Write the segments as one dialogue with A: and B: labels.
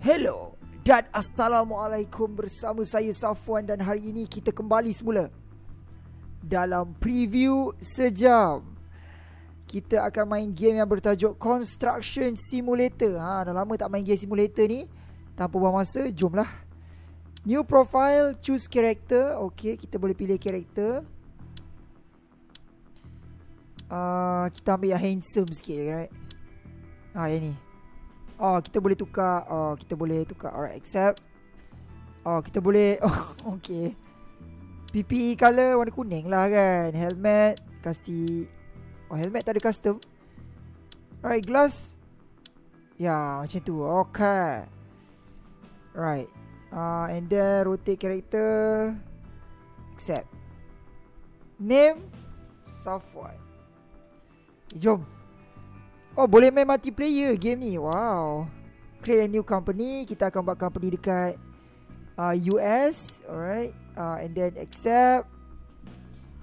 A: Hello dan Assalamualaikum bersama saya Safwan dan hari ini kita kembali semula Dalam preview sejam. Kita akan main game yang bertajuk Construction Simulator. Ha, Dah lama tak main game simulator ni. Tanpa buang masa, jomlah. New profile, choose character. Okay, kita boleh pilih character. Uh, Kita ambil yang handsome sikit right? Ah, yang ni Oh kita boleh tukar. Oh kita boleh tukar. Alright accept. Oh kita boleh. Oh okay. PP color warna kuning lah kan. Helmet Kasih. Oh helmet tak ada custom. Alright glass. Ya macam tu. Okay. Right uh, And then rotate character. Accept. Name. Software Jom Oh boleh main multiplayer game ni. Wow. Create a new company. Kita akan buat company dekat uh, US Alright. Uh, And then accept.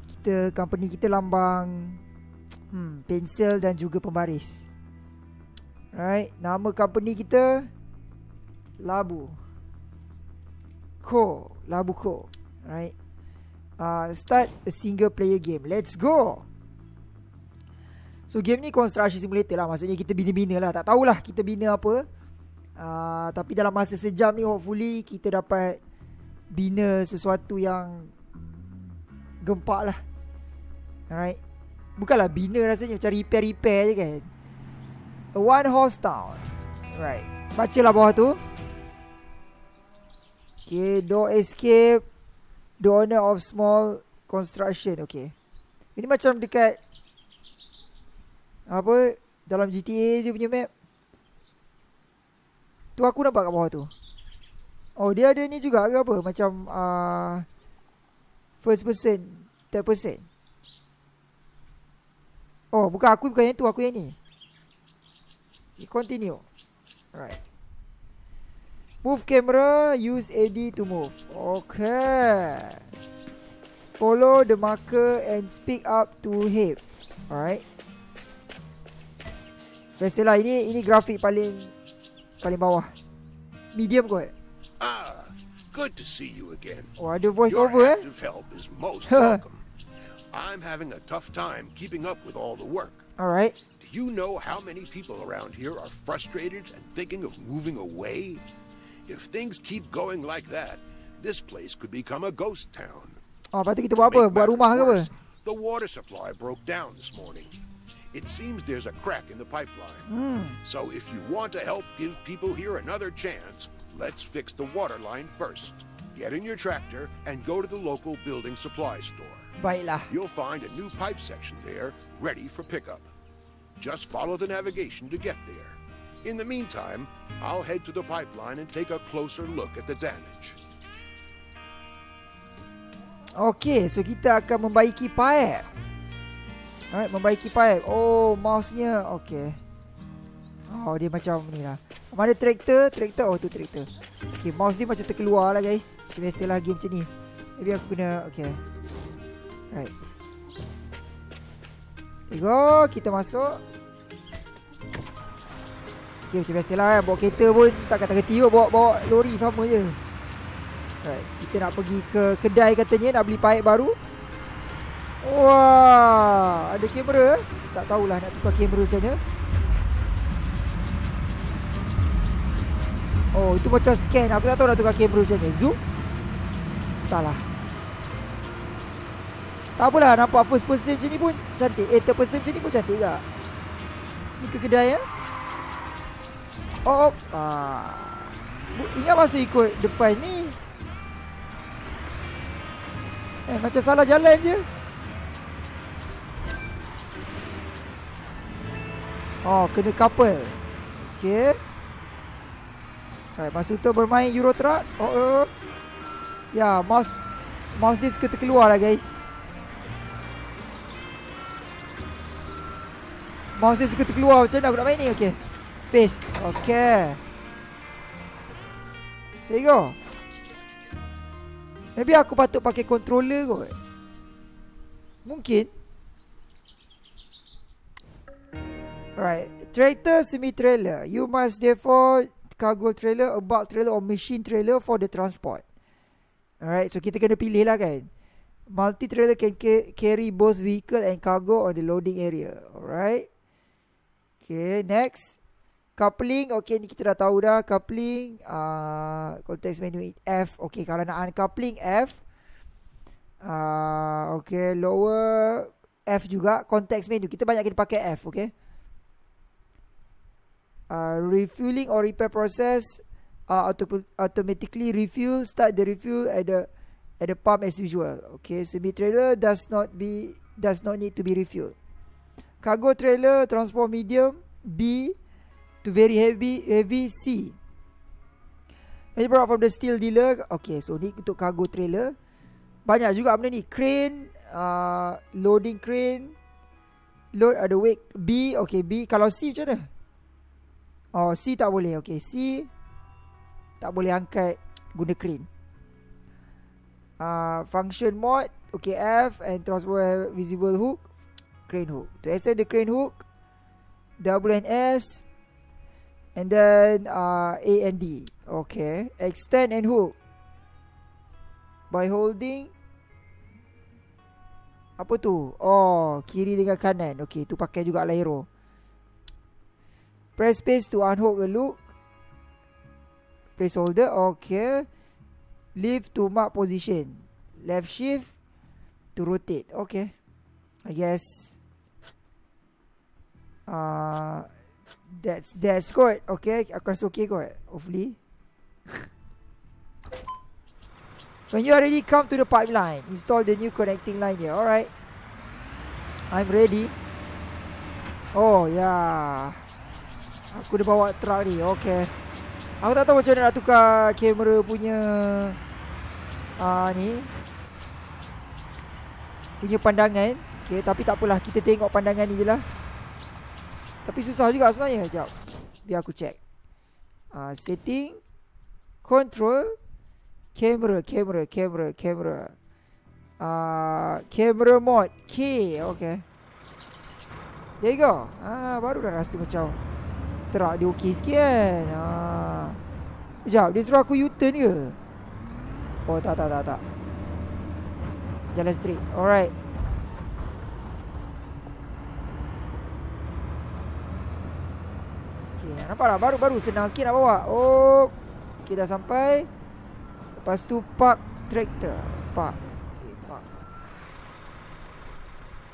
A: Kita Company kita lambang hmm, Pensel dan juga pembaris. Alright. Nama company kita Labu. Co Labu Co Alright. Uh, Start a single player game. Let's go So game ni construction simulator lah. Maksudnya kita bina-bina lah. Tak tahulah kita bina apa. Uh, Tapi dalam masa sejam ni Hopefully kita dapat Bina sesuatu yang Gempak lah. Alright? Bukanlah bina rasanya Macam repair-repair je kan? A one horse town. Right Baca lah bawah tu. Okay Door escape. The owner of small construction. Okay. Ini macam dekat apa dalam GTA je punya map. Tu aku nampak kat bawah tu. Oh dia ada ni juga ke apa macam uh, first person, third person. Oh bukan aku bukan yang tu aku yang ni. We continue. Alright. Move camera, use AD to move. Okay. Follow the marker and speak up to hip. Alright. Biasalah ini ini grafik paling paling bawah. Medium kot.
B: Ah, good to see you again.
A: Oh, ada voice
B: Your
A: over eh.
B: active help is most welcome. I'm having a tough time keeping up with all the work.
A: Alright.
B: Do you know how many people around here are frustrated and thinking of moving away? If things keep going like that, this place could become a ghost town.
A: Oh, lepas tu kita buat apa? Buat rumah ke apa?
B: The water supply broke down this morning. It seems there's a crack in the pipeline.
A: Hmm.
B: So if you want to help give people here another chance, let's fix the water line first. Get in your tractor and go to the local building supply store.
A: Baiklah.
B: You'll find a new pipe section there ready for pickup. Just follow the navigation to get there. In the meantime, I'll head to the pipeline and take a closer look at the damage.
A: Okay, so kita akan membaiki pipe. Alright, membaiki pipe. Oh, mouse-nya. Okay. Oh, dia macam ni lah. Mana traktor? Traktor. Oh, tu traktor. Okay, mouse ni macam terkeluar lah guys. Macam biasalah game macam ni. Maybe aku kena... Okay. Alright. There go. Kita masuk. Okay, macam biasalah kan. Bawa kereta pun tak kata-kata kot. Bawa, bawa lori sama je. Alright, kita nak pergi ke kedai katanya nak beli pipe baru. Wah, ada kamera. Tak tahulah nak tukar kamera macam mana. Oh, itu macam scan. Aku tak tahu nak tukar kamera macam mana. Zoom. Entahlah. Tak apalah, nampak first person macam ni pun cantik. Eh, third person macam ni pun cantik tak? Ni ke kedai ya? Oh, oh. Ah. Ingat masuk ikut depan ni. Eh, macam salah jalan je. Oh, kena couple. Okay. Alright, masa tu bermain Euro Truck. Oh, oh. Ya, mouse mouse dia suka terkeluar lah guys. Mouse dia suka terkeluar macam mana aku nak main ni? Okay. Space. Okay. There you go. Maybe aku patut pakai controller kot. Mungkin. Alright. Tractor semi-trailer. You must therefore cargo trailer, a bulk trailer or machine trailer for the transport. Alright, so kita kena pilih lah kan. Multi trailer can ca- carry both vehicle and cargo on the loading area. Alright. Okay, next. Coupling, okay ni kita dah tahu dah. Coupling, uh, context menu F. Okay, kalau nak uncoupling F. Uh, okay, lower F juga. Context menu, kita banyak kena pakai F, okay. Uh, refueling or repair process uh, auto- automatically refuel start the refuel at the at the pump as usual. Okay semi trailer does not be does not need to be refueled. Cargo trailer transport medium B to very heavy heavy C. Ini brought from the steel dealer? Okay so ni untuk cargo trailer. Banyak juga benda ni. Crane uh, loading crane load ada weight B okay B. Kalau C macam mana Oh C tak boleh. Okay C Tak boleh angkat Guna crane. Uh, Function mode Okay F And transport visible hook Crane hook. To extend the crane hook W and S And then uh, A and D. Okay Extend and hook. By holding Apa tu? Oh Kiri dengan kanan. Okay tu pakai juga arrow Press space to unhook a loop. Placeholder. Okay. Leave to mark position. Left shift to rotate. Okay. I guess. Uh, that's that's good. Okay. Rasa okay kot. Hopefully. When you already come to the pipeline, install the new connecting line here. Alright. I'm ready. Oh, yeah. Aku dah bawa truck ni Okay Aku tak tahu macam mana nak tukar Kamera punya uh, Ni. Punya pandangan Okay tapi tak apalah Kita tengok pandangan ni je lah. Tapi susah juga sebenarnya Sekejap. Biar aku check. Uh, Setting Control Camera Camera Camera Camera uh, Camera mode K Okay There you go. Ah, Baru dah rasa macam Truck dia okey sikit. Kan ha. Sekejap dia suruh aku U-turn ke? Oh tak tak tak tak. Jalan straight. Alright. Okay nampak tak? Baru-baru senang sikit nak bawa. Oh Okay dah sampai. Lepas tu park tractor. Park.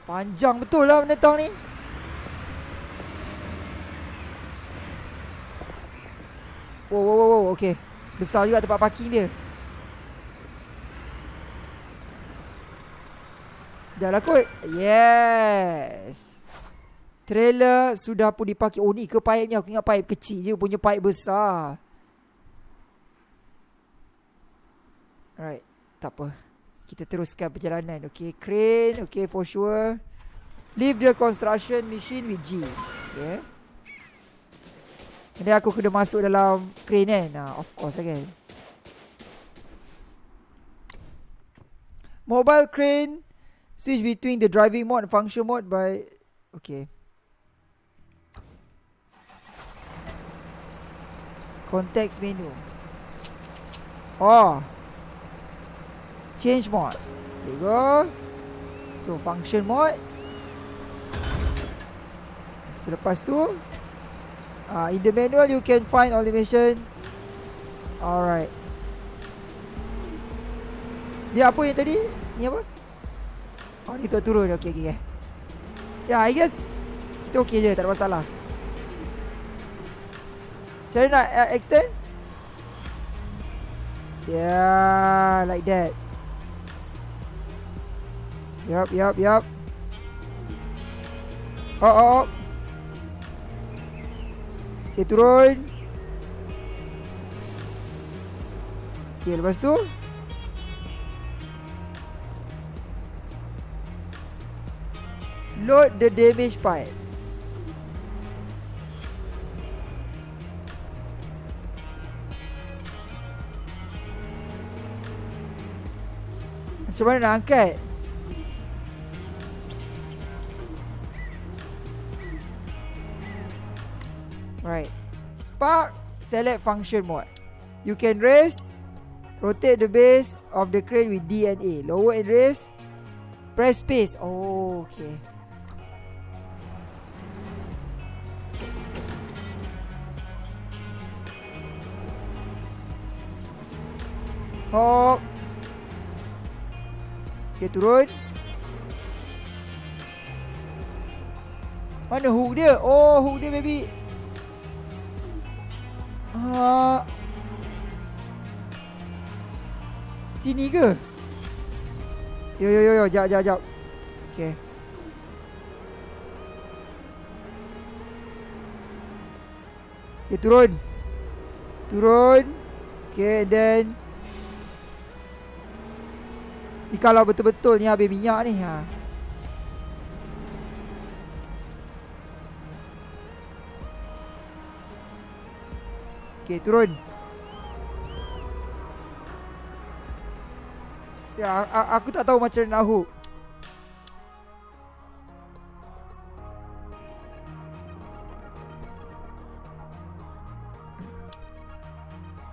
A: Panjang betul lah menentang ni Wow, wow, wow. Okay. Besar juga tempat parking dia. Dah lah kot. Yes. Trailer sudah pun dipakai. Oh ni ke pipe ni. Aku ingat pipe kecil je. Punya pipe besar. Alright. Tak apa. Kita teruskan perjalanan. Okay. Crane. Okay for sure. Leave the construction machine with G. Okay. Jadi aku kena masuk dalam crane kan? Nah, Of course lah kan. Mobile crane Switch between the driving mode and function mode by Okay. Context menu. Oh. Change mode. There you go. So function mode. Selepas tu Uh, in the manual you can find mission. Alright. Dia apa yang tadi? Ni apa? Oh ni tu turun. Okay okay. yeah, I guess kita okay je tak ada masalah. Saya nak uh, extend. Yeah, like that. Yup, yup, yup. Oh, oh, oh. Okay turun. Okay lepas tu? Load the damage pipe. Macam mana nak angkat Pak, select function mode. You can raise, rotate the base of the crane with D and A. Lower and raise, press space. Oh, okay. Hop. Okay, turun. Mana hook dia? Oh, hook dia maybe. Ah. Sini ke? Yo yo yo yo, jap jap jap. Okay. Okay, turun. Turun. Okay, then Ni kalau betul-betul ni habis minyak ni ha. Okay, turun. Ya, aku tak tahu macam nak hook.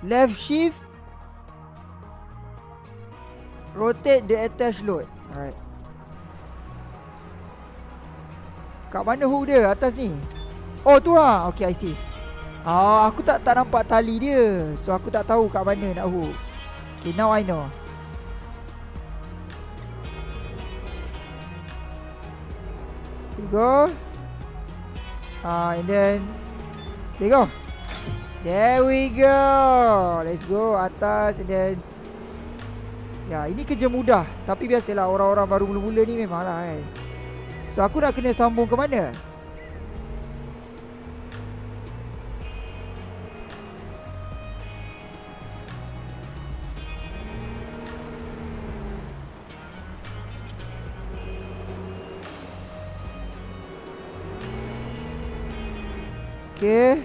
A: Left shift. Rotate the attached load. Alright. Kat mana hook dia? Atas ni. Oh, tu lah. Okay, I see. Ah, aku tak tak nampak tali dia. So aku tak tahu kat mana nak hook. Okay, now I know. There you go. Ah, and then there you go. There we go. Let's go atas and then Ya, ini kerja mudah. Tapi biasalah orang-orang baru mula-mula ni memanglah kan. So aku nak kena sambung ke mana? Okay.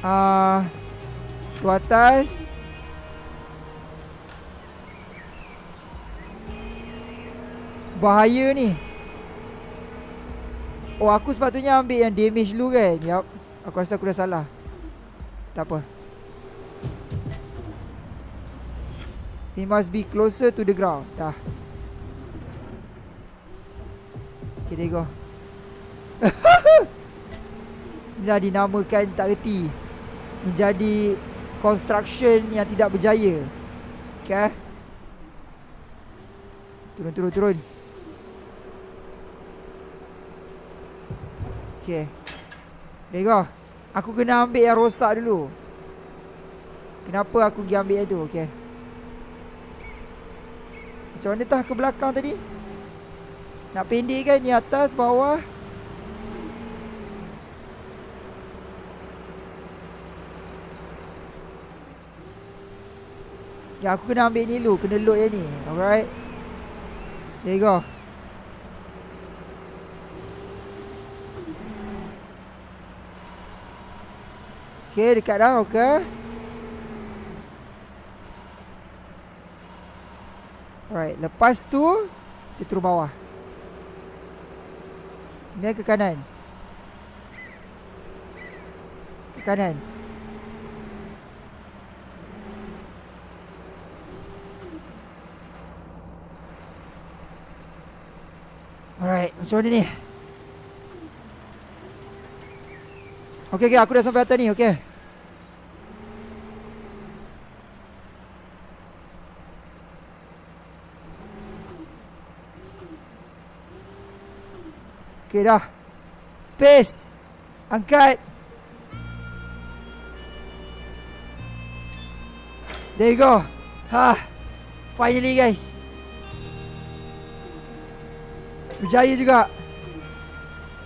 A: Ah, tu atas. Bahaya ni. Oh, aku sepatutnya ambil yang damage dulu kan? Yup. Aku rasa aku dah salah. Tak apa. He must be closer to the ground. Dah. Go. Inilah dinamakan tak reti. Menjadi construction yang tidak berjaya. Okay. Turun, turun, turun. Okay. There you go. Aku kena ambil yang rosak dulu. Kenapa aku pergi ambil yang tu? Okay. Macam mana tah ke belakang tadi? Nak pendek kan ni atas bawah. Ya aku kena ambil ni dulu Kena load yang ni Alright? There you go. Okay dekat dah Okay Alright Lepas tu Kita turun bawah Ni ke kanan? Ke kanan? Alright Macam mana ni? Okay okay aku dah sampai atas ni okay Okay dah. Space. Angkat. There you go. Ha. Finally guys. Berjaya juga.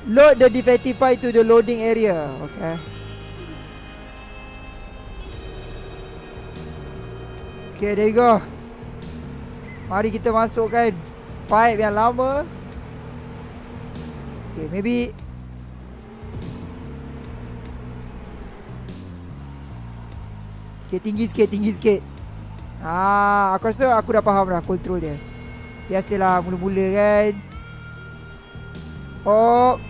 A: Load the defective file to the loading area. Okay. Okay there you go. Mari kita masukkan Pipe yang lama Okay, maybe. Okay, tinggi sikit, tinggi sikit. Ah, aku rasa aku dah faham dah control dia. Biasalah mula-mula kan. Oh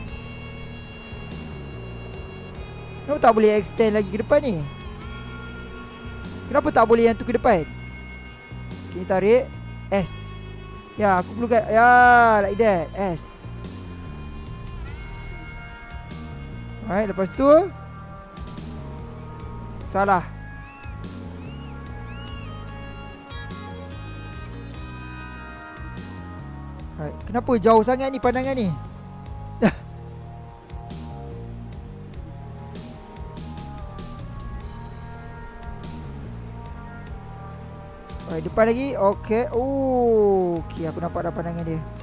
A: Kenapa tak boleh extend lagi ke depan ni? Kenapa tak boleh yang tu ke depan? Okay tarik S. Ya aku perlu kat Ya like that. S Alright lepas tu Salah Alright Kenapa jauh sangat ni pandangan ni Alright, depan lagi. Okey. Oh, okey aku nampak dah pandangan dia.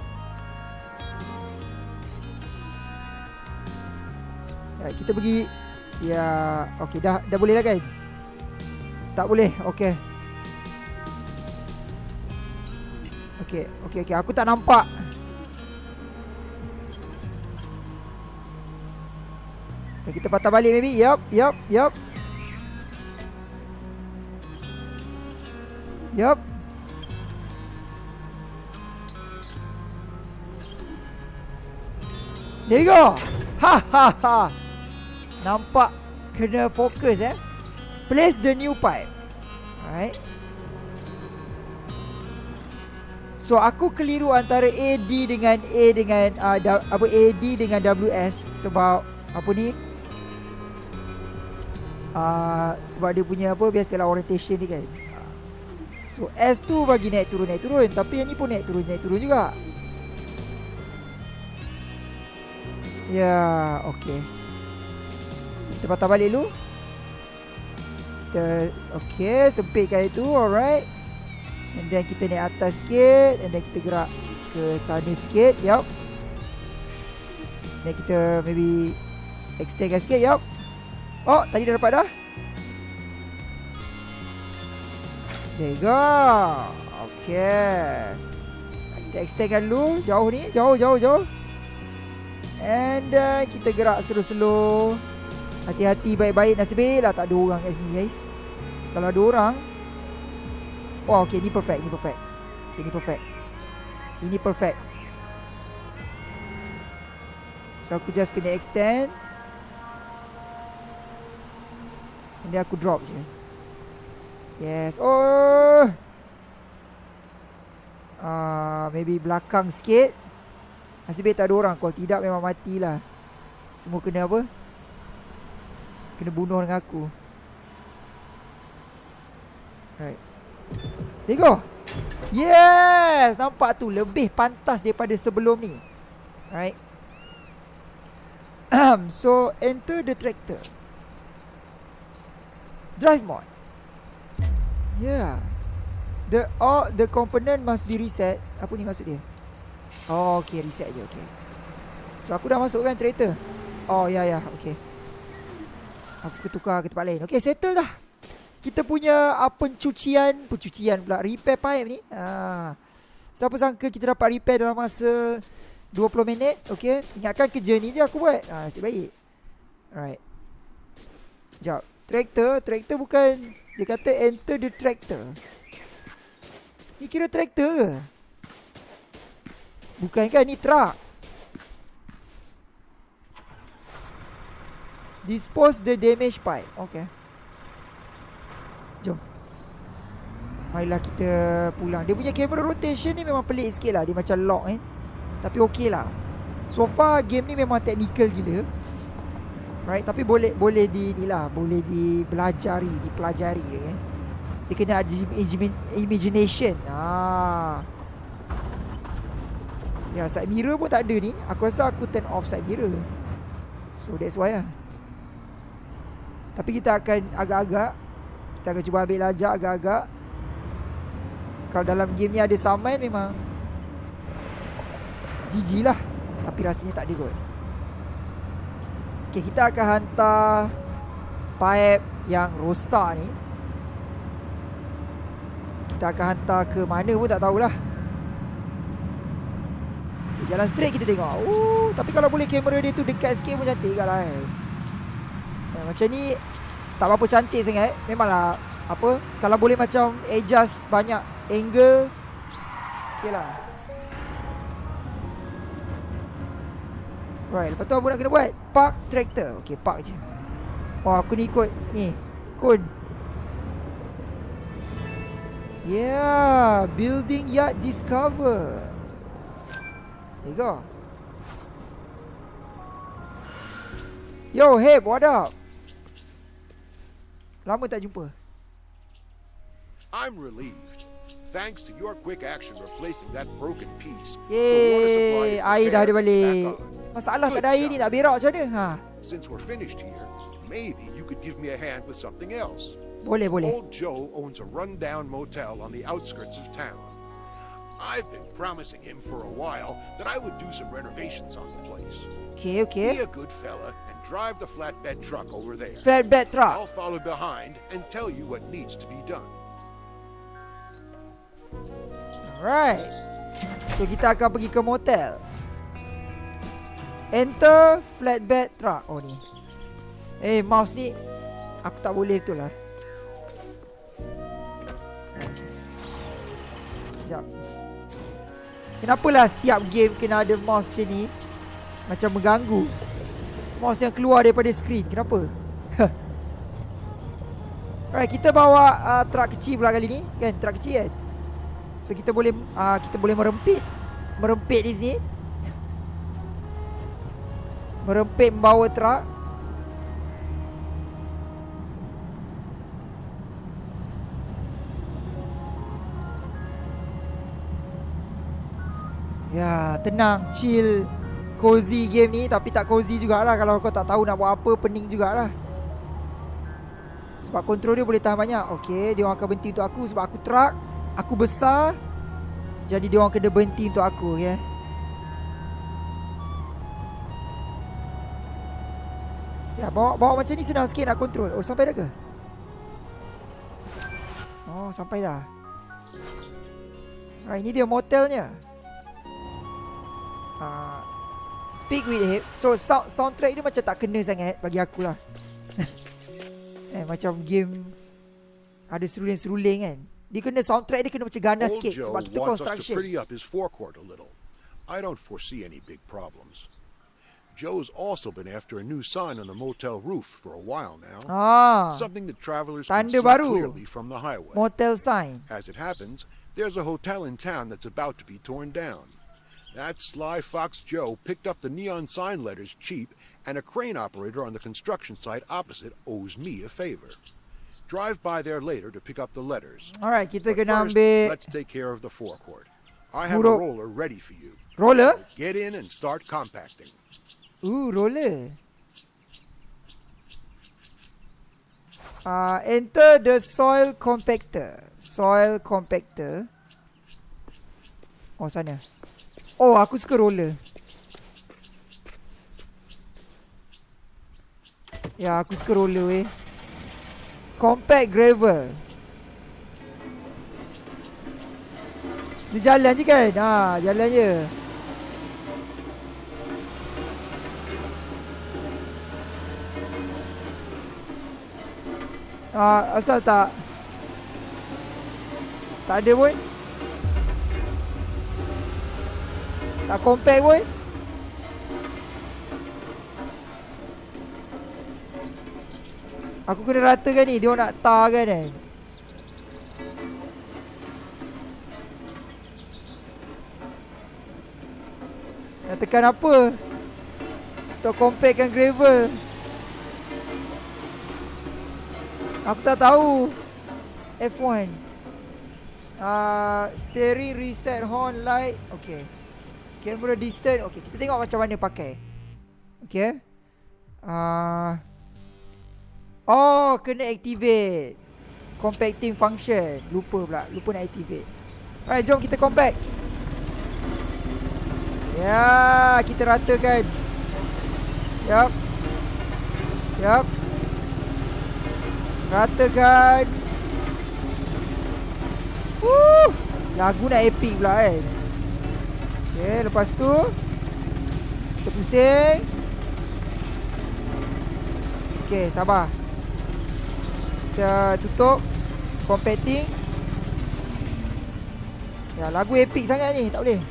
A: Kita pergi. Ya, okey dah dah boleh dah kan? Tak boleh. Okey. Okey, okey okey aku tak nampak. Okay, kita patah balik maybe. Yup, yup, yup. Yup. There you go. Ha ha ha. Nampak kena fokus eh. Place the new pipe. Alright. So aku keliru antara AD dengan A dengan uh, apa AD dengan WS sebab apa ni? Uh, sebab dia punya apa biasalah orientation ni kan. So S tu bagi naik turun naik turun Tapi yang ni pun naik turun naik turun juga Ya okay so, Kita patah balik dulu Kita Okay sempitkan itu alright. And then kita naik atas sikit And then kita gerak ke sana sikit Yup. Dan kita maybe Extendkan sikit Yup. Oh tadi dah dapat dah? There go. Okay Kita extendkan dulu Jauh ni Jauh jauh jauh. And uh, kita gerak slow-slow Hati-hati baik-baik Nasib lah tak ada orang kat sini guys Kalau ada orang Oh okay ni perfect Ni perfect okay, Ni perfect Ini perfect So aku just kena extend then aku drop je Yes. Oh. Ah, uh, maybe belakang sikit. Nasib baik tak ada orang. Kalau tidak memang matilah. Semua kena apa? Kena bunuh dengan aku. Right. There go. Yes. Nampak tu. Lebih pantas daripada sebelum ni. Right. so, enter the tractor. Drive mode. Yeah. The all the component must be reset. Apa ni maksud dia? Oh, okay, reset je, okay. So aku dah masukkan traitor. Oh, ya ya, okay. Aku tukar ke tempat lain. Okay, settle dah. Kita punya apa pencucian, pencucian pula repair pipe ni. Ha. Siapa sangka kita dapat repair dalam masa 20 minit, okay? Ingatkan kerja ni je aku buat. Ha, nasib baik. Alright. Jap. Tractor, tractor bukan dia kata enter the tractor. Ni kira tractor ke? Bukan kan ni truck. Dispose the damage pipe. Okay. Jom. Marilah kita pulang. Dia punya camera rotation ni memang pelik sikit lah. Dia macam lock kan. Tapi okey lah. So far game ni memang technical gila. Right Tapi boleh Boleh di ni lah Boleh di Belajari Dipelajari kan Dia kena ada Imagination ah. Ya side mirror pun tak ada ni Aku rasa aku turn off side mirror So that's why lah Tapi kita akan Agak-agak Kita akan cuba ambil lajak Agak-agak Kalau dalam game ni ada saman Memang GG lah Tapi rasanya tak ada kot Okay, kita akan hantar pipe yang rosak ni. Kita akan hantar ke mana pun tak tahulah. Jalan straight kita tengok. Oh, tapi kalau boleh kamera dia tu dekat sikit pun cantik kan lah eh. Macam ni tak apa cantik sangat. Memanglah apa kalau boleh macam adjust banyak angle. Okay lah. Right, lepas tu apa nak kena buat? Park tractor. Okay, park je. Oh aku ni ikut Ni Kun Yeah Building yard discover There you go Yo hey what up Lama tak jumpa
B: I'm relieved. Thanks to your quick action replacing that broken piece,
A: Yeay Air dah ada balik. Masalah
B: Good
A: kat air ni nak berak macam mana ha?
B: Since we're finished here, maybe you could give me a hand with something else.
A: Boleh boleh
B: Old Joe owns a rundown motel on the outskirts of town. I've been promising him for a while that I would do some renovations on the place.
A: Okay okay.
B: Be a good fella and drive the flatbed truck over there.
A: Flatbed truck.
B: I'll follow behind and tell you what needs to be done.
A: Alright So kita akan pergi ke motel. Enter flatbed truck. Oh ni. Eh mouse ni Aku tak boleh betul lah Kenapalah setiap game kena ada mouse macam ni Macam mengganggu Mouse yang keluar daripada skrin Kenapa? Alright kita bawa uh, truck kecil pula kali ni Kan truck kecil kan So kita boleh uh, kita boleh merempit merempit di sini. Merempit membawa truk. Ya, tenang, chill, cozy game ni tapi tak cozy jugalah kalau kau tak tahu nak buat apa, pening jugalah. Sebab kontrol dia boleh tahan banyak. Okey, dia orang akan berhenti untuk aku sebab aku truck, aku besar. Jadi dia orang kena berhenti untuk aku, okey. Ya, bawa bawa macam ni senang sikit nak kontrol. Oh, sampai dah ke? Oh, sampai dah. Ah, ini dia motelnya. Ah, speak with him. So sound, soundtrack dia macam tak kena sangat bagi aku lah. eh macam game ada seruling-seruling kan. Dia kena soundtrack dia kena macam ganas sikit
B: Joe
A: sebab kita
B: wants us to
A: construction.
B: pretty up his forecourt a little. I don't foresee any big problems. Joe's also been after a new sign on the motel roof for a while now.
A: Ah,
B: Something that travelers can see
A: baru.
B: clearly from the highway.
A: motel sign.
B: As it happens, there's a hotel in town that's about to be torn down. That sly fox Joe picked up the neon sign letters cheap, and a crane operator on the construction site opposite owes me a favor. Drive by there later to pick up the letters.
A: Alright, kita
B: But
A: kena
B: first,
A: ambil
B: let's take care of the forecourt. I have a roller ready for you.
A: roller.
B: Get in and start compacting.
A: Ooh, roller. Uh, enter the soil compactor. Soil compactor. Oh, sana. Oh, aku suka roller. Ya, aku suka roller weh. Compact gravel. Dia jalan je kan? Ha, jalan je. Ah, asal tak Tak ada pun Tak compare pun Aku kena ratakan ni Dia nak tar kan kan Nak tekan apa? Untuk compactkan gravel. Aku tak tahu. F1 uh, Steering reset horn light. Okay Camera distance Okay kita tengok macam mana pakai. Okay. Uh, Oh kena activate. Compacting function. Lupa pula. Lupa nak activate. Alright jom kita compact. Ya kita ratakan. Yup. Yup. Ratakan. Woo! Lagu nak epic pula kan Okay lepas tu Kita pusing. Okay sabar. Kita tutup Compacting Ya lagu epic sangat ni Tak boleh.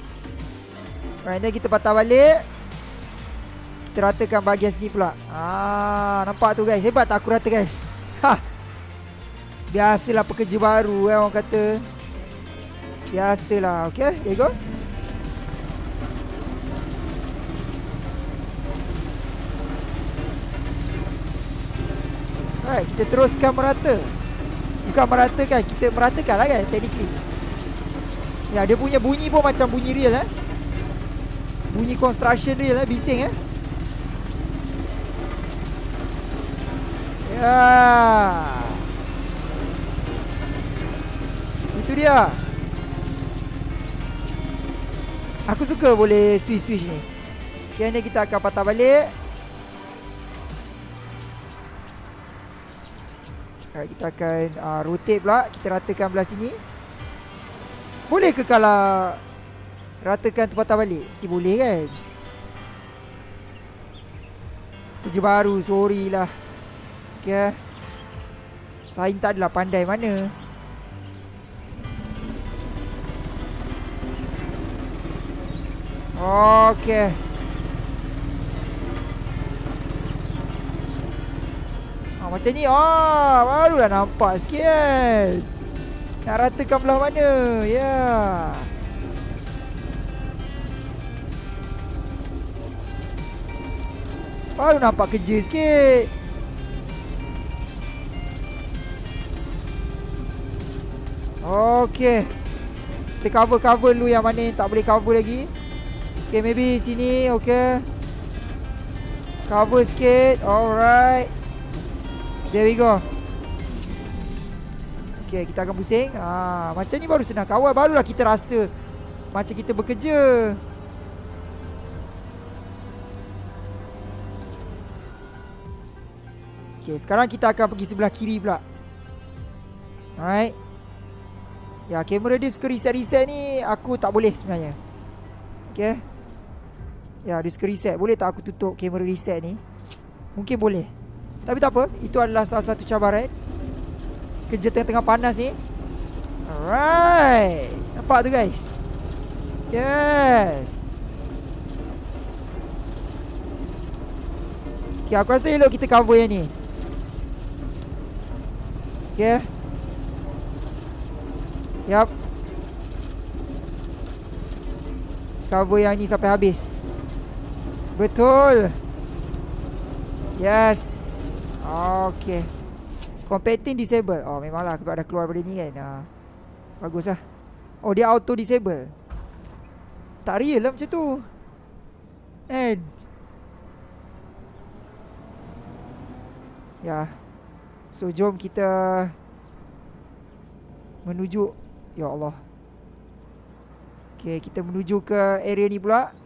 A: Right then kita patah balik. Kita ratakan bahagian sini pula. Ah, Nampak tu guys? Hebat tak aku ratakan Ha! Biasalah pekerja baru eh orang kata. Biasalah Okay there you go Alright kita teruskan merata. Bukan meratakan Kita meratakan lah kan Technically. Ya dia punya bunyi pun macam bunyi real eh. Bunyi construction real eh Bising eh. Ya. Itu dia. Aku suka boleh switch-switch ni. Ni kita akan patah balik Alright, kita akan uh, rotate pula. Kita ratakan belah sini. Boleh ke kalau Ratakan tu patah balik? Mesti boleh kan? Kerja baru Sorry lah. Okay Sain tak adalah pandai mana. Okay Ah, macam ni ah, Barulah nampak sikit. Nak ratakan belah mana? Ya. Yeah. Baru nampak kerja sikit. Okay Kita cover-cover dulu yang mana tak boleh cover lagi. Okay maybe sini okay Cover sikit. Alright There we go Okay kita akan pusing. Ha, Macam ni baru senang. Kawal Barulah kita rasa Macam kita bekerja. Okay sekarang kita akan pergi sebelah kiri pula. Alright. Ya kamera dia suka reset-reset ni Aku tak boleh sebenarnya. Okay Ya dia suka reset. Boleh tak aku tutup kamera reset ni? Mungkin boleh tapi tak apa Itu adalah salah satu cabaran Kerja tengah-tengah panas ni. Alright. Nampak tu guys? Yes. Okay aku rasa elok kita cover yang ni. Okay. Yup. Cover yang ni sampai habis. Betul. Yes Okay Compacting disable. Oh memanglah aku dah keluar dari ni kan? Uh, Bagus lah. Oh dia auto disable. Tak real lah macam tu. And Ya. So jom kita Menuju. Ya Allah. Okay kita menuju ke area ni pula.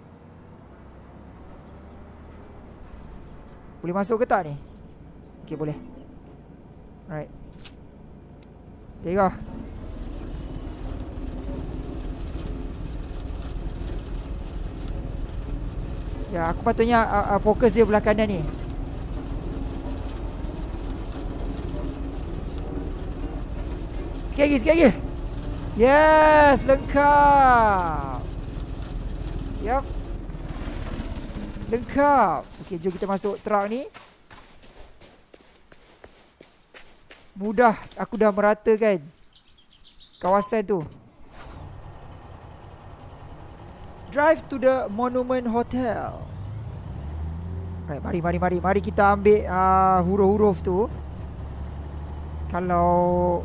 A: Boleh masuk ke tak ni Okay boleh. Alright. There you go. Ya aku patutnya uh, uh, Fokus dia belah kanan ni. Sikit lagi Sikit lagi. Yes Lengkap. Yup. Lengkap. Okay jom kita masuk truck ni Mudah. Aku dah meratakan Kawasan tu. Drive to the Monument Hotel. Right, mari, mari, mari Mari kita ambil uh, huruf-huruf tu. Kalau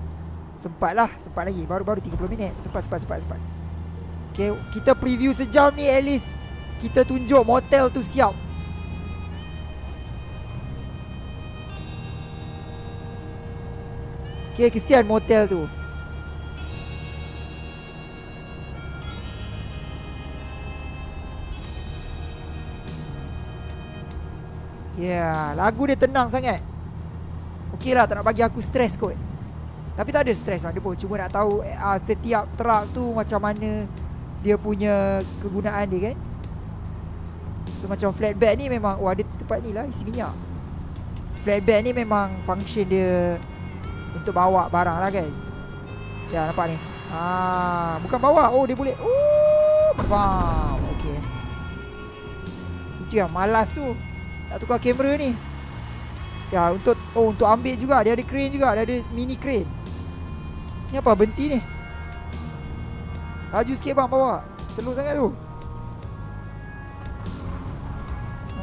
A: Sempat lah Sempat lagi. Baru-baru 30 minit. Sempat, sempat, sempat, sempat. Okay, kita preview sejam ni at least. Kita tunjuk motel tu siap Okay, kesian motel tu. Yeah, lagu dia tenang sangat. Okey lah, tak nak bagi aku stres kot. Tapi tak ada stres lah, dia pun cuma nak tahu uh, Setiap truck tu macam mana Dia punya kegunaan dia kan? So macam flatbed ni memang Wah, dia tempat ni lah, isi minyak. Flatbed ni memang function dia untuk bawa barang lah kan? Ya nampak ni? Ah, Bukan bawa. Oh dia boleh. Oh Faham. Okay Itu yang malas tu. Nak tukar kamera ni. Ya untuk Oh untuk ambil juga. Dia ada crane juga. Dia ada mini crane. Ni apa berhenti ni? Laju sikit bang bawa. Slow sangat tu.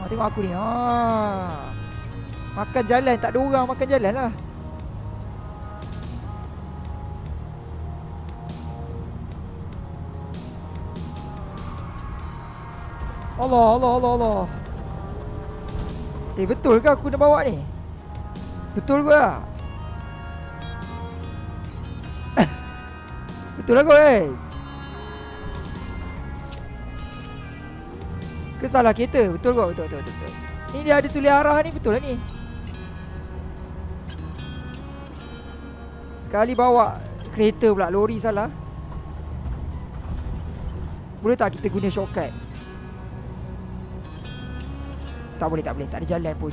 A: Tengok aku ni. Ha. Makan jalan. Tak ada orang makan jalan lah Allah Allah Allah Allah. Eh betul ke aku nak bawa ni? Betul ke? Lah Betul lah kau eh. Ke salah kereta? Betul kau betul, betul betul betul. Ni dia ada tulis arah ni betul lah ni. Sekali bawa kereta pula lori salah. Boleh tak kita guna shortcut tak boleh, tak boleh. Tak ada jalan pun.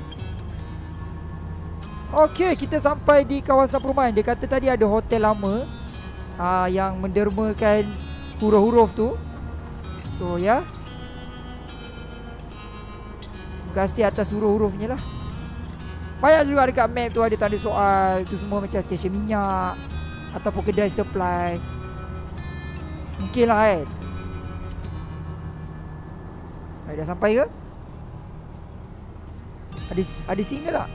A: Okey, kita sampai di kawasan perumahan. Dia kata tadi ada hotel lama uh, yang mendermakan huruf-huruf tu. So, ya. Yeah. Terima kasih atas huruf-hurufnya lah. Banyak juga dekat map tu ada tanda soal. Tu semua macam stesen minyak. Ataupun kedai supply. Mungkin lah kan. Hai, dah sampai ke? Ada ada signal tak?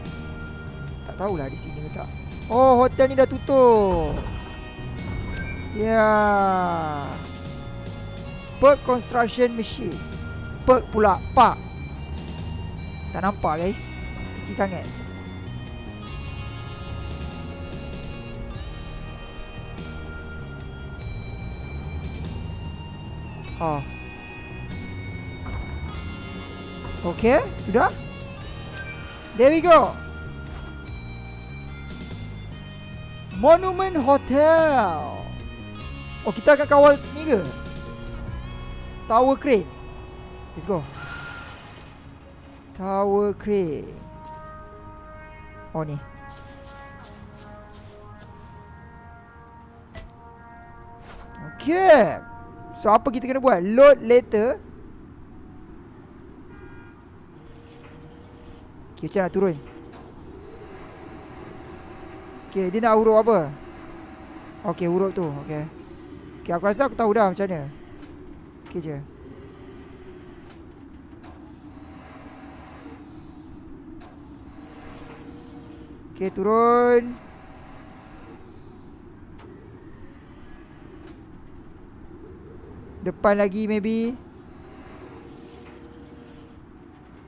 A: Tak tahulah ada signal ke tak. Oh, hotel ni dah tutup. Ya. Yeah. Perk construction machine. Perk pula, pak. Tak nampak guys. Kecil sangat. Oh. Okay, sudah? There we go. Monument Hotel. Oh, kita akan kawal ni ke? Tower Crane. Let's go. Tower Crane. Oh, ni. Okay. So, apa kita kena buat? Load later. Okay, macam nak turun? Okay, dia nak huruf apa? Okay, huruf tu Okay Okay, aku rasa aku tahu dah macam mana. Okay je. Okay, turun. Depan lagi maybe.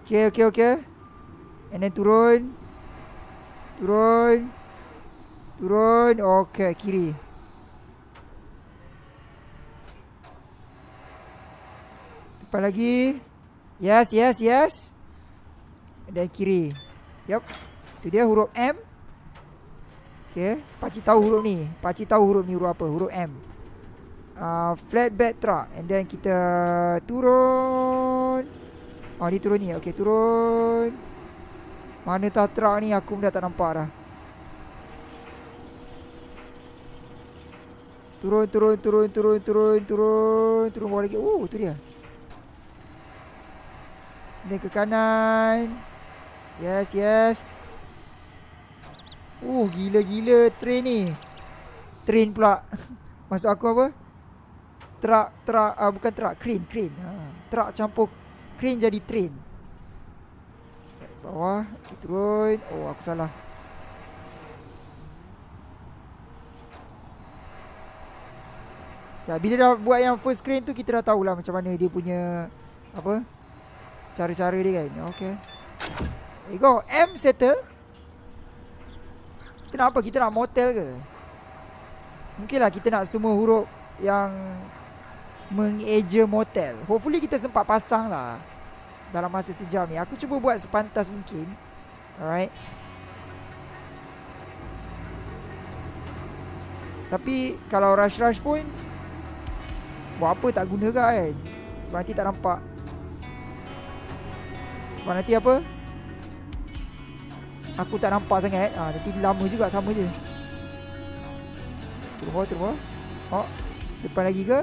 A: Okay, okay, okay And then turun. Turun. Turun. Okay kiri. Depan lagi. Yes yes yes. And then kiri. Yup. Itu dia huruf M. Okay. Pakcik tahu huruf ni. Pakcik tahu huruf ni huruf apa? Huruf M. Uh, Flatbed truck. And then kita Turun. Oh ni turun ni. Okay turun mana truck ni aku dah tak nampak dah. Turun, turun, turun, turun, turun, turun, turun bawah lagi. Oh, tu dia. Ni ke kanan. Yes, yes. Oh, gila-gila train ni. Train pula. Maksud aku apa? Truck, truck, uh, bukan truck, crane, crane. Ha. Truck campur crane jadi train. Bawah Turun Oh aku salah. Bila dah buat yang first screen tu Kita dah tahulah macam mana dia punya Apa Cara-cara dia kan. Okay. There you go. M settle Kita nak apa? Kita nak motel ke? Mungkin lah kita nak semua huruf Yang Mengeja motel. Hopefully kita sempat pasang lah dalam masa sejam ni. Aku cuba buat sepantas mungkin. Alright. Tapi kalau rush-rush pun buat apa tak guna kan? Sebab nanti tak nampak. Sebab nanti apa? Aku tak nampak sangat. Ha, nanti lama juga sama je. Turun bawah. Oh, depan lagi ke?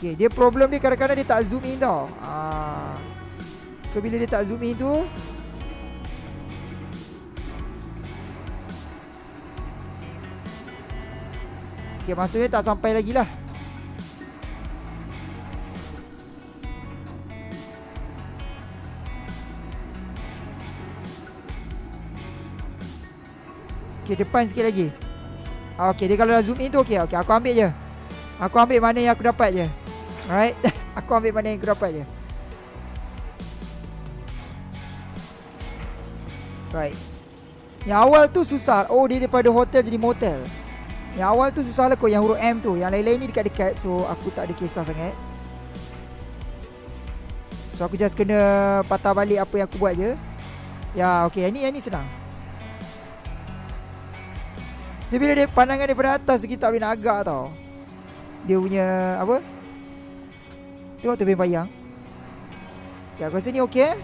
A: Okay, dia problem dia kadang-kadang dia tak zoom in tau. Ah. So bila dia tak zoom in tu Okay, maksudnya tak sampai lagi lah. Okay, depan sikit lagi. Ah, okay, dia kalau dah zoom in tu okay. Okay, aku ambil je. Aku ambil mana yang aku dapat je. Alright. aku ambil mana yang aku dapat je. Right. Yang awal tu susah. Oh, dia daripada hotel jadi motel. Yang awal tu susah lah kot yang huruf M tu. Yang lain-lain ni dekat-dekat. So, aku tak ada kisah sangat. So, aku just kena patah balik apa yang aku buat je. Ya, okay. Yang ni, yang ni senang. Dia bila dia pandangan daripada atas, kita tak boleh nak agak tau. Dia punya, apa? Tengok tu bayang. Okay, aku rasa ni okay.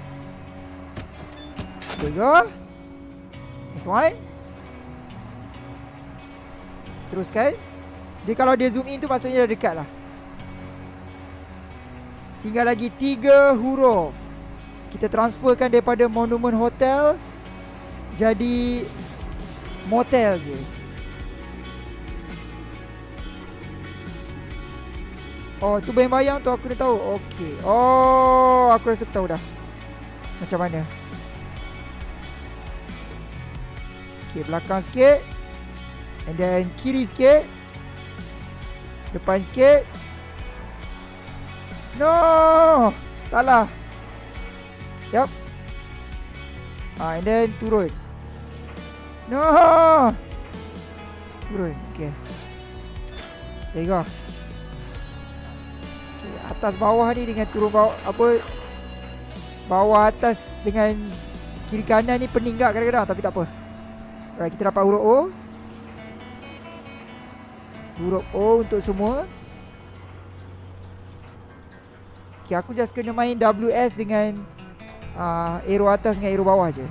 A: There go. Next one. Teruskan. Dia kalau dia zoom in tu maksudnya dah dekat lah. Tinggal lagi tiga huruf. Kita transferkan daripada monumen hotel jadi motel je. Oh, tu bayang-bayang tu aku dah tahu. Okey. Oh, aku rasa aku tahu dah. Macam mana? Okey, belakang sikit. And then kiri sikit. Depan sikit. No! Salah. Yup. Ah, and then turun. No! Turun. Okay. There you go. Atas bawah ni dengan turun bawah apa bawah atas dengan kiri kanan ni pening tak kadang-kadang tapi tak apa. Alright, kita dapat huruf O. Huruf O untuk semua. Okay, aku just kena main WS dengan uh, arrow atas dengan arrow bawah je.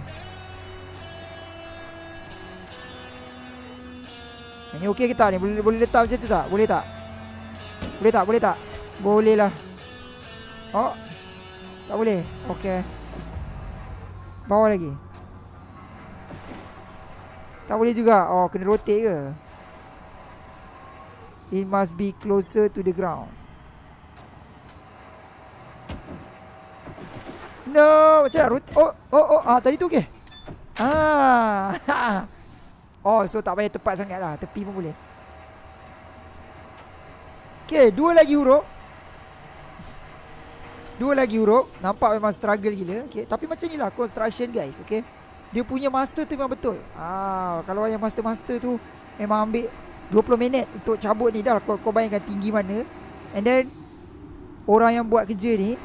A: Ini okey ke tak ni? Boleh, boleh letak macam tu tak? Boleh tak? Boleh tak? Boleh tak? Boleh lah. Oh. Tak boleh. Okey. Bawah lagi. Tak boleh juga. Oh, kena rotate ke? It must be closer to the ground. No, macam mana? Oh, oh, oh, ah, tadi tu okey. Ah. oh, so tak payah tepat sangat lah. Tepi pun boleh. Okay, dua lagi huruf. Dua lagi huruf. Nampak memang struggle gila. Okay, tapi macam ni lah construction guys. Okay. Dia punya masa tu memang betul ah, Kalau yang master-master tu Memang ambil 20 minit untuk cabut ni dah kau, kau bayangkan tinggi mana And then Orang yang buat kerja ni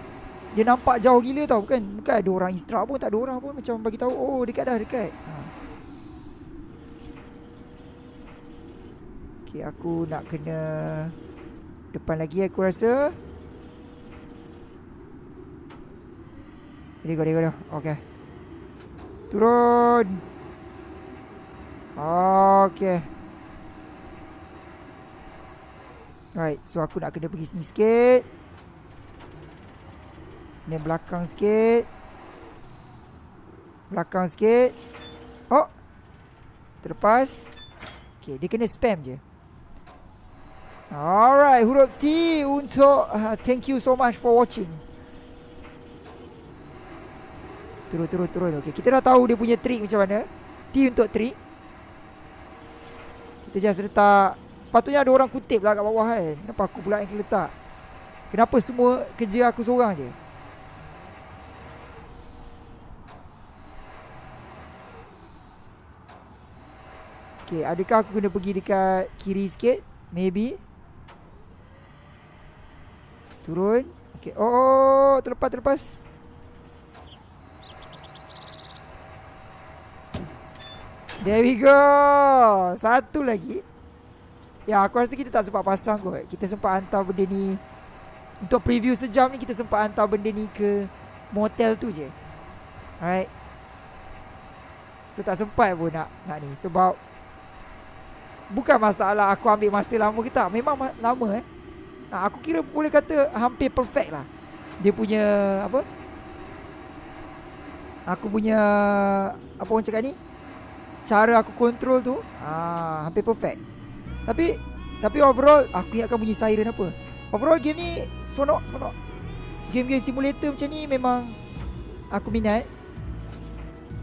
A: Dia nampak jauh gila tau Bukan, bukan ada orang instruct pun Tak ada orang pun Macam bagi tahu Oh dekat dah dekat ha. Okay aku nak kena Depan lagi aku rasa Dia go, dia go, Okay Turun. Okay. Right, so aku nak kena pergi sini sikit. Ni belakang sikit. Belakang sikit. Oh. Terlepas. Okay, dia kena spam je. Alright, huruf T untuk uh, thank you so much for watching. Turun, turun, turun. Okey, kita dah tahu dia punya trik macam mana. T untuk trik. Kita just letak. Sepatutnya ada orang kutip lah kat bawah kan. Kenapa aku pula yang letak? Kenapa semua kerja aku seorang je? Okay, adakah aku kena pergi dekat kiri sikit? Maybe. Turun. Okay. Oh, oh, oh, terlepas, terlepas. There we go. Satu lagi. Ya aku rasa kita tak sempat pasang kot. Kita sempat hantar benda ni. Untuk preview sejam ni Kita sempat hantar benda ni ke Motel tu je. Alright. So tak sempat pun nak, nak ni. Sebab Bukan masalah aku ambil masa lama ke tak. Memang lama eh. Nah, Aku kira boleh kata Hampir perfect lah. Dia punya Apa? Aku punya Apa orang cakap ni Cara aku control tu ah, Hampir perfect. Tapi Tapi overall Aku ingatkan bunyi siren apa. Overall game ni Sonok Sonok Game-game simulator macam ni Memang Aku minat.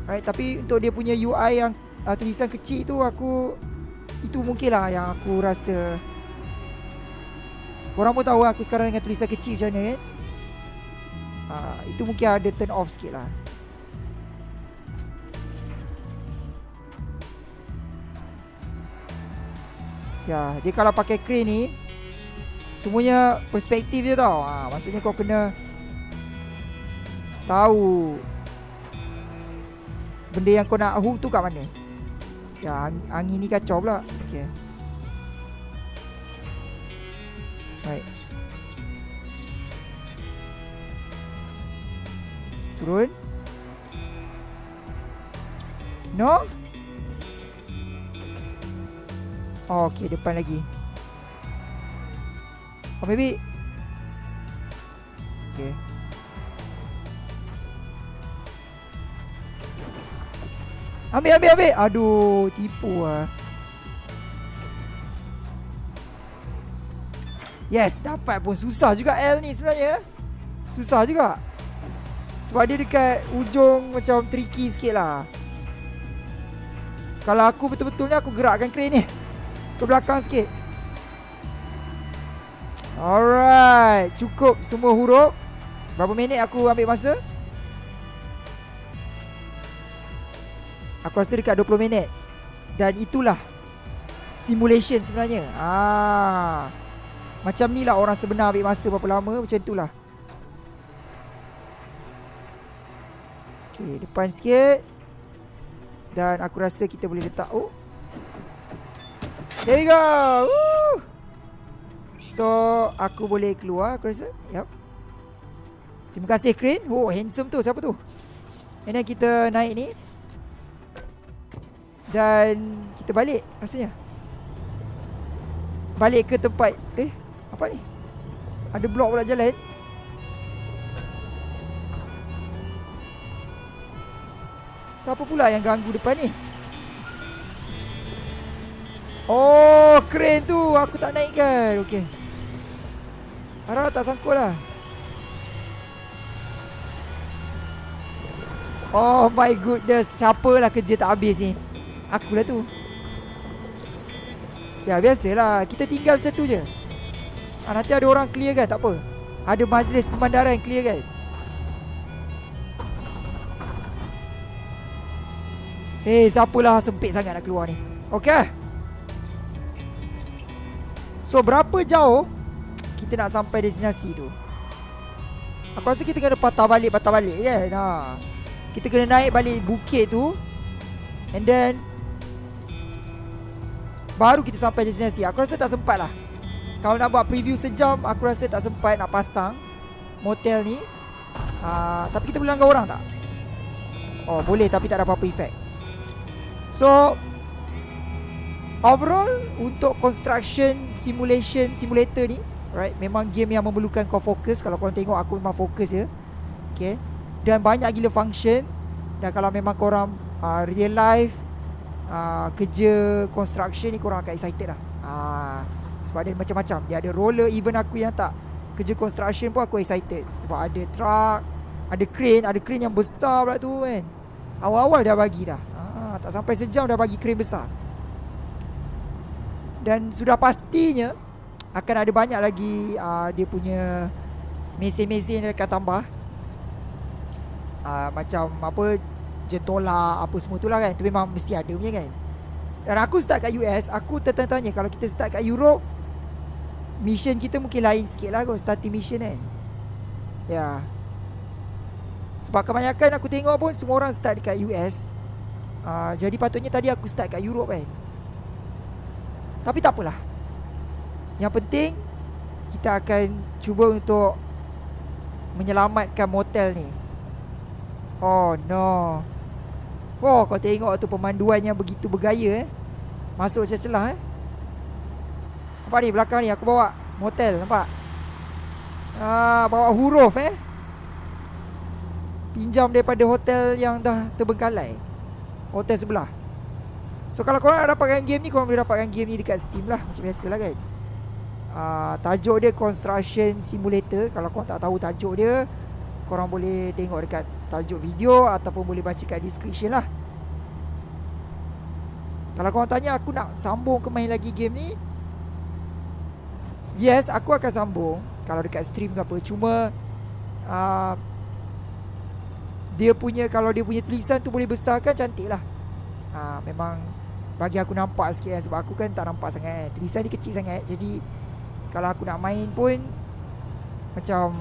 A: Right, tapi untuk dia punya UI yang uh, tulisan kecil tu aku itu mungkin lah yang aku rasa Korang pun tahu aku sekarang dengan tulisan kecil macam mana kan uh, Itu mungkin ada turn off sikit lah Ya, dia kalau pakai crane ni Semuanya perspektif dia tau. Ha, Maksudnya kau kena Tahu Benda yang kau nak hook tu kat mana. Ya, angin, angin ni kacau pula. Okay Baik. Turun. No Oh, okay, depan lagi. Oh, maybe. Okay. Ambil, ambil, ambil. Aduh, tipu lah Yes, dapat pun. Susah juga L ni sebenarnya. Susah juga. Sebab dia dekat ujung Macam tricky sikit lah. Kalau aku betul-betulnya Aku gerakkan crane ni ke belakang sikit. Alright. Cukup semua huruf. Berapa minit aku ambil masa? Aku rasa dekat 20 minit. Dan itulah Simulation sebenarnya. Ah, Macam ni lah orang sebenar ambil masa berapa lama. Macam itulah. Okay depan sikit. Dan aku rasa kita boleh letak Oh There we go. Woo! So Aku boleh keluar Aku rasa. Yup. Terima kasih Crane Oh handsome tu. Siapa tu? And then kita naik ni. Dan Kita balik Rasanya. Balik ke tempat Eh Apa ni? Ada blok pula jalan. Siapa pula yang ganggu depan ni Oh, keren tu. Aku tak naikkan. Okey. Harap tak sangkut lah. Oh my goodness. Siapalah kerja tak habis ni? Aku lah tu. Ya, biasalah. Kita tinggal macam tu je. Ha, nanti ada orang clear kan? Tak apa. Ada majlis pemandaran clear kan? Eh, siapalah sempit sangat nak keluar ni? Okey. So berapa jauh Kita nak sampai destinasi tu? Aku rasa kita kena patah balik Patah balik kan? Ha. Kita kena naik balik bukit tu And then Baru kita sampai destinasi. Aku rasa tak sempat lah. Kalau nak buat preview sejam Aku rasa tak sempat nak pasang Motel ni. Ha, Tapi kita boleh langgar orang tak? Oh boleh tapi tak ada apa-apa efek So Overall untuk construction simulation simulator ni right memang game yang memerlukan kau fokus. Kalau kau tengok aku memang fokus je. Okay. Dan banyak gila function. Dan kalau memang kau orang uh, real life uh, kerja construction ni kau orang akan excited lah. Uh, sebab dia macam-macam. Dia ada roller even aku yang tak kerja construction pun aku excited. Sebab ada truck ada crane ada crane yang besar pula tu kan. Awal-awal dah bagi dah. Uh, tak sampai sejam dah bagi crane besar dan sudah pastinya akan ada banyak lagi uh, dia punya mesin-mesin yang akan tambah. Uh, macam apa jentola apa semua tu lah kan. Tu memang mesti ada punya kan. Dan aku start kat US aku tertanya-tanya kalau kita start kat Europe mission kita mungkin lain sikit lah kot starting mission kan. Ya. Yeah. sebab kebanyakan aku tengok pun semua orang start dekat US uh, jadi patutnya tadi aku start kat Europe kan tapi tak apalah Yang penting Kita akan cuba untuk Menyelamatkan motel ni Oh no Oh kau tengok tu pemanduan yang begitu bergaya eh Masuk celah-celah eh Nampak ni belakang ni aku bawa Motel nampak Ah, bawa huruf eh. Pinjam daripada hotel yang dah terbengkalai. Hotel sebelah. So kalau korang dapatkan game ni Korang boleh dapatkan game ni dekat Steam lah Macam biasa lah kan. Uh, Tajuk dia Construction Simulator. Kalau korang tak tahu tajuk dia Korang boleh tengok dekat tajuk video Ataupun boleh baca kat description lah. Kalau korang tanya aku nak sambung ke main lagi game ni? Yes aku akan sambung. Kalau dekat stream ke apa. Cuma uh, Dia punya Kalau dia punya tulisan tu boleh besarkan Cantik lah. Uh, Memang bagi aku nampak sikit kan Sebab aku kan tak nampak sangat kan. Tulisan ni kecil sangat Jadi Kalau aku nak main pun Macam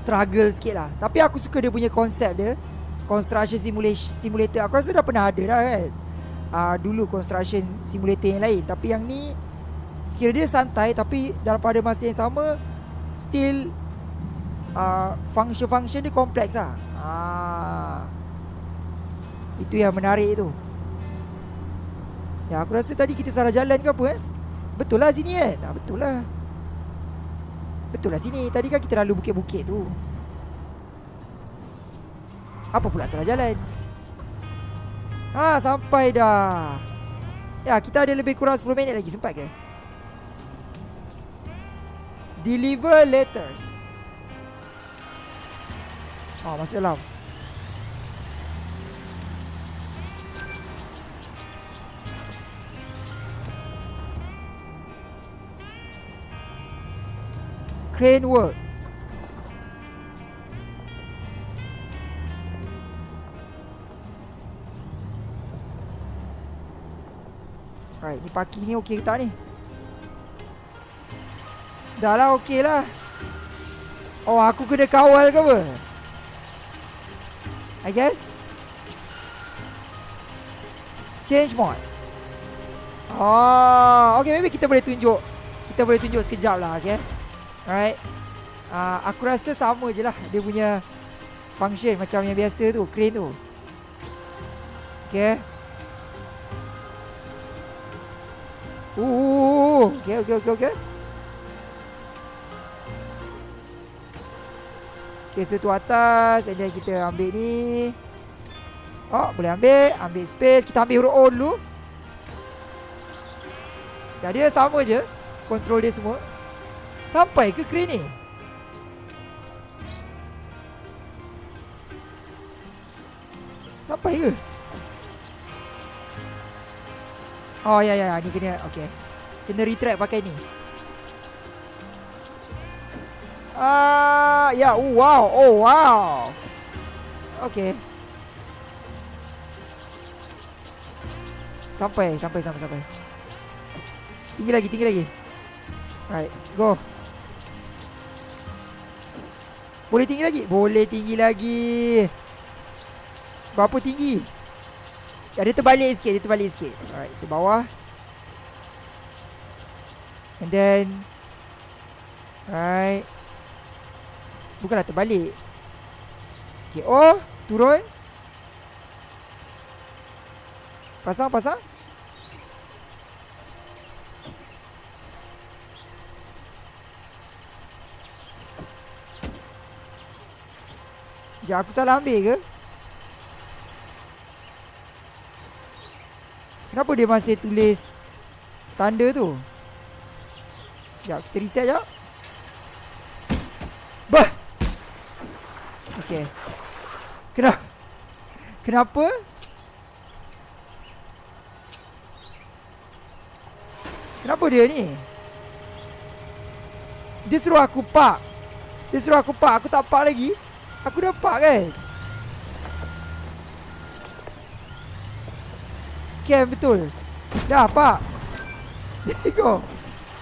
A: Struggle sikit lah. Tapi aku suka dia punya konsep dia Construction simulation, simulator. Aku rasa dah pernah ada dah kan. Uh, Dulu construction simulator yang lain. Tapi yang ni Kira dia santai Tapi dalam pada masa yang sama Still uh, Function-function dia kompleks lah. Uh, itu yang menarik tu. Ya aku rasa tadi kita salah jalan ke apa eh? Betul lah sini kan ah, Betul lah. Betul lah sini. Tadi kan kita lalu bukit-bukit tu. Apa pula salah jalan? Ha sampai dah. Ya kita ada lebih kurang 10 minit lagi. Sempat ke? Deliver letters. Oh masuk dalam crane work. Alright, ni parking ni okey ke tak ni? Dah lah okey lah. Oh, aku kena kawal ke apa? I guess. Change mode. Oh, okay, maybe kita boleh tunjuk. Kita boleh tunjuk sekejap lah, okay? Alright. Uh, Aku rasa sama je lah Dia punya Function macam yang biasa tu Crane tu. Okay. Ooh, okay, okay, okay, okay. Okay, so tu atas And then kita ambil ni. Oh, boleh ambil. Ambil space. Kita ambil huruf O dulu. Dah dia sama je. Control dia semua Sampai ke crane ni? Sampai ke? Oh ya ya ya ni kena okey. Kena retract pakai ni. Ah ya oh, wow oh wow. Okey. Sampai sampai sampai sampai. Tinggi lagi tinggi lagi. Alright, go. Boleh tinggi lagi? Boleh tinggi lagi. Berapa tinggi? Ya, dia terbalik sikit. Dia terbalik sikit. Alright, so bawah. And then. Alright. Bukanlah terbalik. Okay, oh. Turun. Pasang, pasang. Sekejap aku salah ambil ke? Kenapa dia masih tulis Tanda tu? Sekejap kita reset sekejap. Bah! Okay Kenapa Kenapa? Kenapa dia ni? Dia suruh aku pak Dia suruh aku pak Aku tak pak lagi Aku dapat kan? Scam betul. Dah pak. There go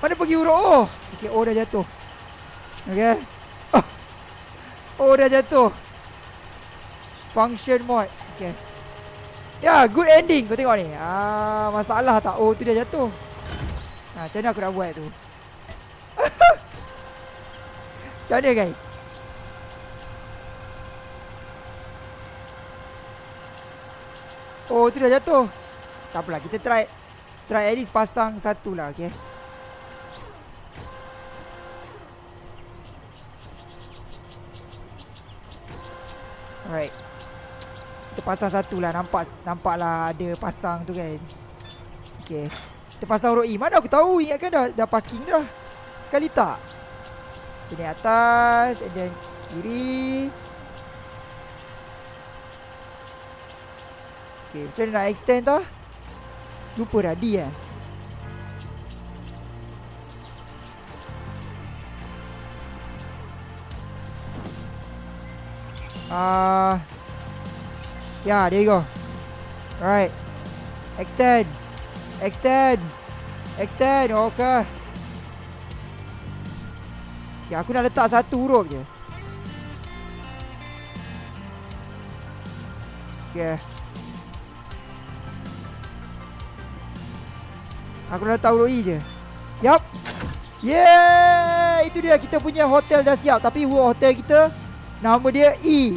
A: Mana pergi huruf O? Okay O dah jatuh. Okay Oh, dah jatuh. Function mode Okay Ya yeah, good ending. Kau tengok ni. Ah, Masalah tak? O tu dah jatuh. Ah, Macam mana aku nak buat tu? Macam mana guys Oh tu dah jatuh. Tak apalah kita try. Try at least pasang satu lah okay? Alright. Kita pasang satu lah nampak Nampak lah ada pasang tu kan. Okay. Kita pasang roi e. Mana aku tahu ingatkan dah, dah parking dah. Sekali tak. Sini atas And then kiri. Okay. Macam mana nak extend tau? Lupa dah. D eh. Ah, uh, yeah, there you go. Alright, extend, extend, extend. Okay. Okay, aku nak letak satu huruf je. Okay. Aku nak letak huruf E je. Yup. Yeah, itu dia. Kita punya hotel dah siap. Tapi hotel kita Nama dia E.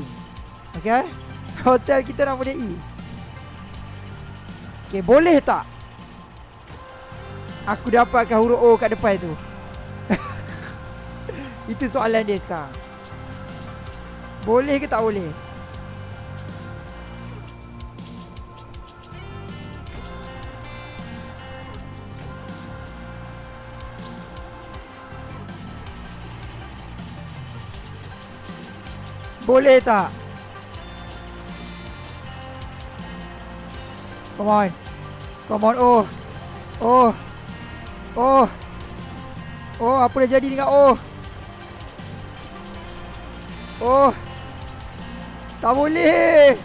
A: Okay. Hotel kita nama dia E. Okay boleh tak? Aku dapatkan huruf O kat depan tu. Itu soalan dia sekarang. Boleh ke tak boleh Boleh tak? Come on. Come on. Oh. Oh. Oh. Oh, apa dah jadi dengan oh? Oh. Tak boleh.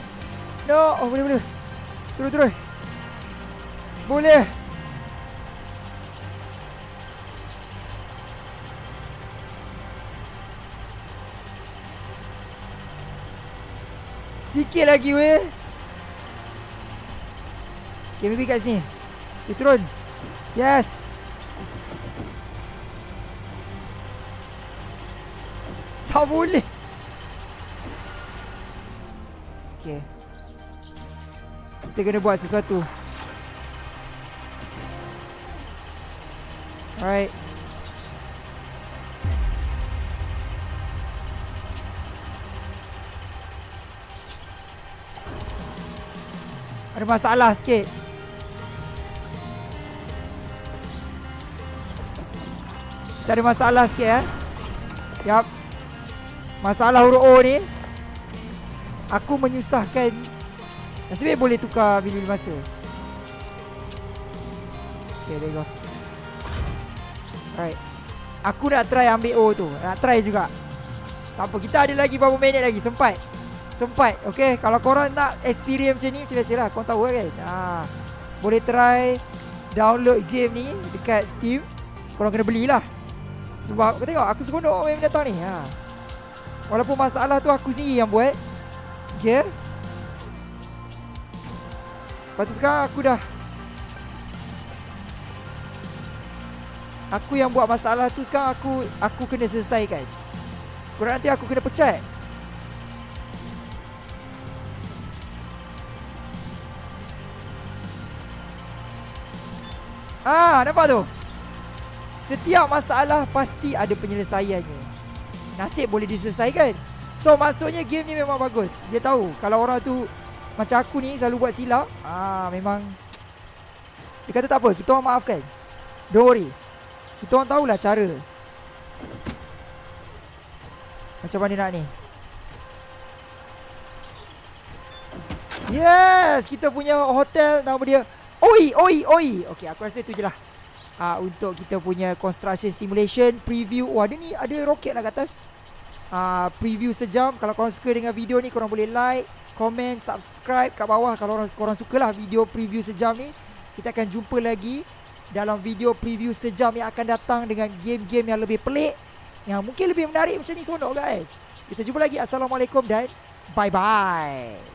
A: No. Oh, boleh, boleh. Terus, terus. Boleh. Sikit lagi weh. Okay maybe kat sini. Okay turun. Yes. Tak boleh. Okay Kita kena buat sesuatu. Alright Ada masalah sikit. Kita ada masalah sikit eh? Yap Masalah huruf O ni Aku menyusahkan. Nasib boleh tukar bilik masa. Okay there you go. Alright. Aku nak try ambil O tu. Nak try juga. Tak apa kita ada lagi berapa minit lagi? Sempat Sempat. Okay Kalau korang nak experience macam ni Macam biasa lah Korang tahu kan? Ha. Boleh try Download game ni Dekat Steam. Korang kena belilah. Sebab kau tengok Aku seronok main benda ni. Ha. Walaupun masalah tu Aku sendiri yang buat. Okay Lepas tu sekarang aku dah Aku yang buat masalah tu sekarang aku Aku kena selesaikan. Korang nanti aku kena pecat Ah, nampak tu? Setiap masalah pasti ada penyelesaiannya. Nasib boleh diselesaikan. So maksudnya game ni memang bagus. Dia tahu kalau orang tu macam aku ni selalu buat silap, ah memang dia kata tak apa, kita orang maafkan. Don't worry. Kita orang tahulah cara. Macam mana nak ni? Yes, kita punya hotel nama dia Oi, oi, oi. Okey, aku rasa itu je lah. Uh, untuk kita punya construction simulation preview. Wah, ada ni ada roket lah kat atas. Uh, preview sejam. Kalau korang suka dengan video ni, korang boleh like, comment, subscribe kat bawah. Kalau korang, korang suka lah video preview sejam ni. Kita akan jumpa lagi dalam video preview sejam yang akan datang dengan game-game yang lebih pelik. Yang mungkin lebih menarik macam ni, sonok kan? Kita jumpa lagi. Assalamualaikum dan bye-bye.